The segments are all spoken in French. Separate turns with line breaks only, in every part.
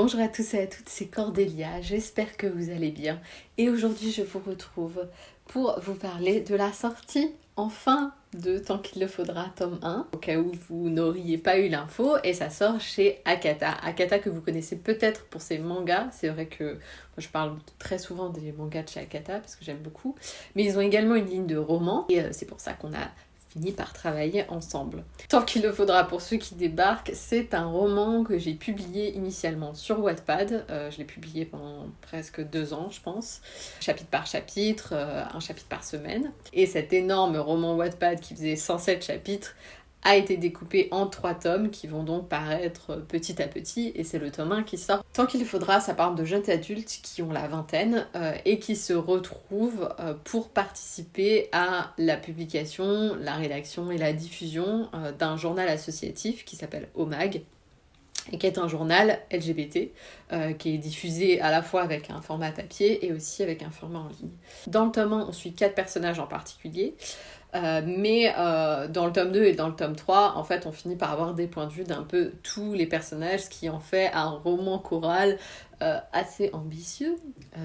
Bonjour à tous et à toutes, c'est Cordélia, j'espère que vous allez bien. Et aujourd'hui je vous retrouve pour vous parler de la sortie enfin de Tant qu'il le faudra, tome 1, au cas où vous n'auriez pas eu l'info, et ça sort chez Akata. Akata que vous connaissez peut-être pour ses mangas, c'est vrai que moi, je parle très souvent des mangas de chez Akata parce que j'aime beaucoup, mais ils ont également une ligne de romans, et euh, c'est pour ça qu'on a fini par travailler ensemble. Tant qu'il le faudra pour ceux qui débarquent, c'est un roman que j'ai publié initialement sur Wattpad. Euh, je l'ai publié pendant presque deux ans, je pense, chapitre par chapitre, euh, un chapitre par semaine. Et cet énorme roman Wattpad qui faisait 107 chapitres a été découpé en trois tomes qui vont donc paraître petit à petit et c'est le tome 1 qui sort. Tant qu'il faudra, ça parle de jeunes adultes qui ont la vingtaine euh, et qui se retrouvent euh, pour participer à la publication, la rédaction et la diffusion euh, d'un journal associatif qui s'appelle OMAG et qui est un journal LGBT qui est diffusé à la fois avec un format papier et aussi avec un format en ligne. Dans le tome 1, on suit quatre personnages en particulier. Euh, mais euh, dans le tome 2 et dans le tome 3, en fait, on finit par avoir des points de vue d'un peu tous les personnages, ce qui en fait un roman choral euh, assez ambitieux,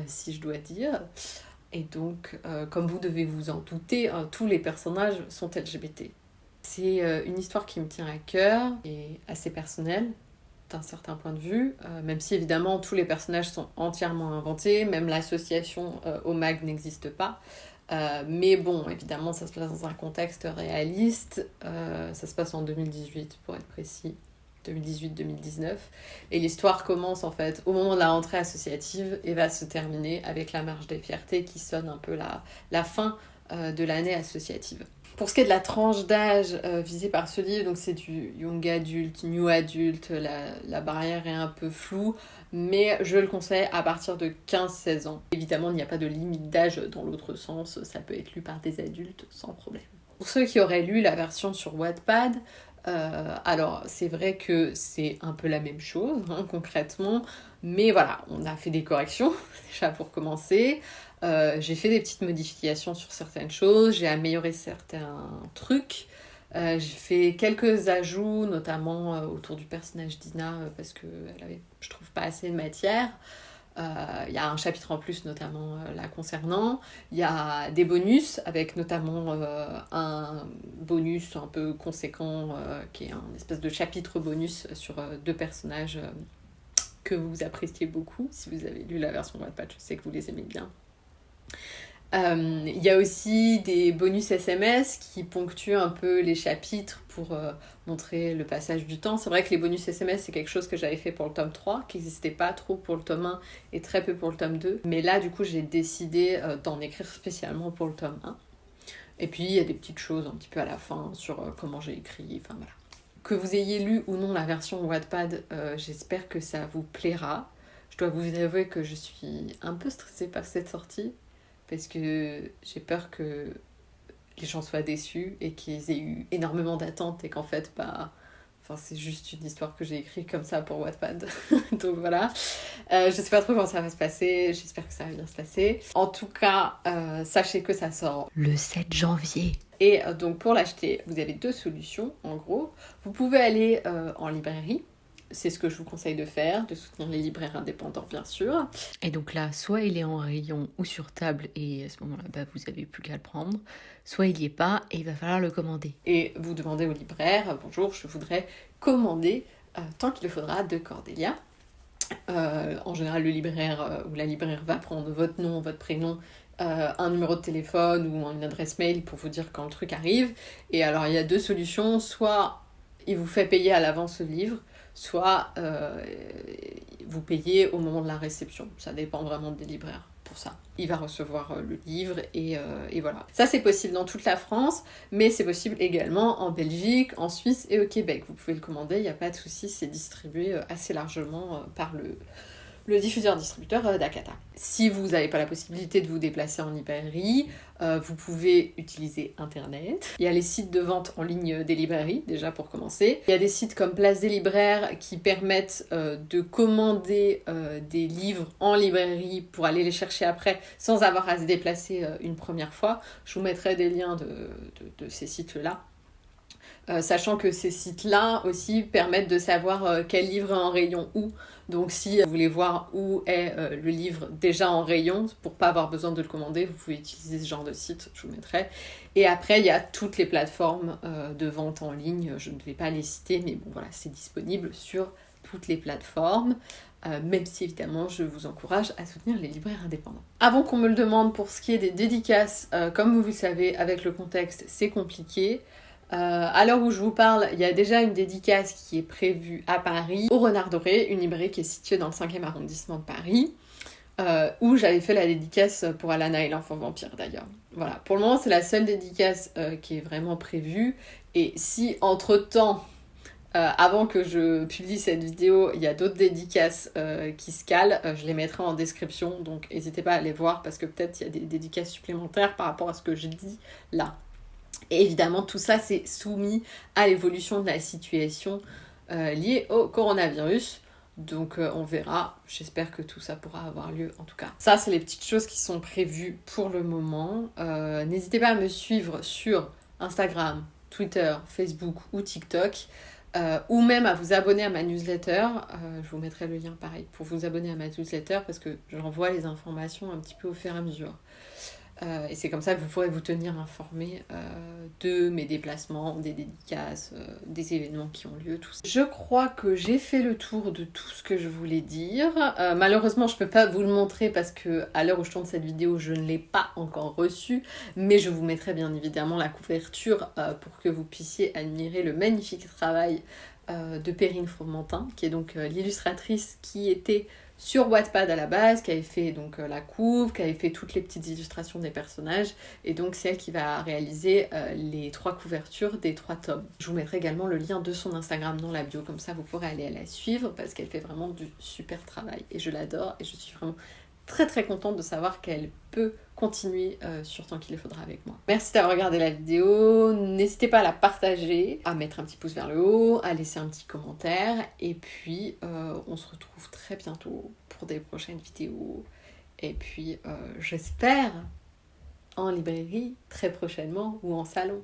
si je dois dire. Et donc, comme vous devez vous en douter, tous les personnages sont LGBT. C'est une histoire qui me tient à cœur et assez personnelle d'un certain point de vue, même si évidemment tous les personnages sont entièrement inventés, même l'association OMAG n'existe pas. Euh, mais bon, évidemment, ça se passe dans un contexte réaliste. Euh, ça se passe en 2018, pour être précis. 2018-2019. Et l'histoire commence en fait au moment de la rentrée associative et va se terminer avec la marche des fiertés qui sonne un peu la, fin euh, de l'année associative. Pour ce qui est de la tranche d'âge visée par ce livre, donc c'est du young adulte, new adulte, la, la barrière est un peu floue mais je le conseille à partir de 15-16 ans. Évidemment, il n'y a pas de limite d'âge dans l'autre sens, ça peut être lu par des adultes sans problème. Pour ceux qui auraient lu la version sur Wattpad, euh, alors c'est vrai que c'est un peu la même chose hein, concrètement, mais voilà, on a fait des corrections déjà pour commencer. Euh, j'ai fait des petites modifications sur certaines choses, j'ai amélioré certains trucs. Euh, j'ai fait quelques ajouts, notamment autour du personnage d'Ina, parce qu'elle avait, je trouve, pas assez de matière. Il y a un chapitre en plus, notamment la concernant. Il y a des bonus, avec notamment un bonus un peu conséquent, qui est un espèce de chapitre bonus sur deux personnages que vous appréciez beaucoup. Si vous avez lu la version Wattpad, je sais que vous les aimez bien. Euh, il y a aussi des bonus SMS qui ponctuent un peu les chapitres pour euh, montrer le passage du temps. C'est vrai que les bonus SMS, c'est quelque chose que j'avais fait pour le tome 3, qui n'existait pas trop pour le tome 1 et très peu pour le tome 2. Mais là, du coup, j'ai décidé euh, d'en écrire spécialement pour le tome 1. Et puis, il y a des petites choses un petit peu à la fin sur comment j'ai écrit, enfin voilà. Que vous ayez lu ou non la version Wattpad, j'espère que ça vous plaira. Je dois vous avouer que je suis un peu stressée par cette sortie parce que j'ai peur que les gens soient déçus et qu'ils aient eu énormément d'attentes et qu'en fait, bah, enfin, c'est juste une histoire que j'ai écrite comme ça pour Wattpad. donc voilà. Euh, je sais pas trop comment ça va se passer, j'espère que ça va bien se passer. En tout cas, euh, sachez que ça sort
le 7 janvier.
Et euh, donc pour l'acheter, vous avez deux solutions en gros. Vous pouvez aller en librairie c'est ce que je vous conseille de faire, de soutenir les libraires indépendants bien sûr.
Et donc là, soit il est en rayon ou sur table et à ce moment-là, bah, vous avez plus qu'à le prendre, soit il n'y est pas et il va falloir le commander.
Et vous demandez au libraire, bonjour, je voudrais commander euh, tant qu'il le faudra de Cordélia. Euh, en général, le libraire euh, ou la libraire va prendre votre nom, votre prénom, un numéro de téléphone ou une adresse mail pour vous dire quand le truc arrive. Et alors, il y a deux solutions. Soit il vous fait payer à l'avance le livre, soit euh, vous payez au moment de la réception. Ça dépend vraiment des libraires pour ça. Il va recevoir euh, le livre et, euh, et voilà. Ça c'est possible dans toute la France, mais c'est possible également en Belgique, en Suisse et au Québec. Vous pouvez le commander, il n'y a pas de souci, c'est distribué assez largement par le, le diffuseur-distributeur euh, d'Akata. Si vous n'avez pas la possibilité de vous déplacer en librairie, euh, vous pouvez utiliser Internet. Il y a les sites de vente en ligne des librairies, déjà pour commencer. Il y a des sites comme Place des libraires qui permettent euh, de commander des livres en librairie pour aller les chercher après sans avoir à se déplacer une première fois. Je vous mettrai des liens de ces sites-là euh, sachant que ces sites-là aussi permettent de savoir euh, quel livre est en rayon où. Donc si vous voulez voir où est euh, le livre déjà en rayon, pour pas avoir besoin de le commander, vous pouvez utiliser ce genre de site, je vous mettrai. Et après, il y a toutes les plateformes de vente en ligne, je ne vais pas les citer, mais bon voilà, c'est disponible sur toutes les plateformes. même si évidemment je vous encourage à soutenir les libraires indépendants. Avant qu'on me le demande pour ce qui est des dédicaces, comme vous le savez, avec le contexte, c'est compliqué. Euh, à l'heure où je vous parle, il y a déjà une dédicace qui est prévue à Paris, au Renard Doré, une librairie qui est située dans le 5e arrondissement de Paris, euh, où j'avais fait la dédicace pour Alana et l'enfant vampire d'ailleurs. Voilà, pour le moment c'est la seule dédicace euh, qui est vraiment prévue, et si entre-temps, avant que je publie cette vidéo, il y a d'autres dédicaces qui se calent, je les mettrai en description, donc n'hésitez pas à les voir parce que peut-être il y a des dédicaces supplémentaires par rapport à ce que je dis là. Et évidemment, tout ça, c'est soumis à l'évolution de la situation euh, liée au coronavirus. Donc euh, on verra, j'espère que tout ça pourra avoir lieu en tout cas. Ça c'est les petites choses qui sont prévues pour le moment. Euh, n'hésitez pas à me suivre sur Instagram, Twitter, Facebook ou TikTok. ou même à vous abonner à ma newsletter. je vous mettrai le lien pareil pour vous abonner à ma newsletter parce que j'envoie les informations un petit peu au fur et à mesure. Euh, et c'est comme ça que vous pourrez vous tenir informé euh, de mes déplacements, des dédicaces, euh, des événements qui ont lieu, tout ça. Je crois que j'ai fait le tour de tout ce que je voulais dire. malheureusement, je ne peux pas vous le montrer parce que à l'heure où je tourne cette vidéo, je ne l'ai pas encore reçu. Mais je vous mettrai bien évidemment la couverture pour que vous puissiez admirer le magnifique travail de Perrine Fromentin, qui est donc l'illustratrice qui était sur Wattpad à la base, qui avait fait donc euh, la couve, qui avait fait toutes les petites illustrations des personnages, et donc c'est elle qui va réaliser euh, les trois couvertures des trois tomes. Je vous mettrai également le lien de son Instagram dans la bio, comme ça vous pourrez aller la suivre, parce qu'elle fait vraiment du super travail, et je l'adore, et je suis vraiment très très contente de savoir qu'elle peut continuer euh, sur tant qu'il le faudra avec moi. Merci d'avoir regardé la vidéo, n'hésitez pas à la partager, à mettre un petit pouce vers le haut, à laisser un petit commentaire, et puis euh, on se retrouve très bientôt pour des prochaines vidéos, et puis euh, j'espère en librairie très prochainement ou en salon.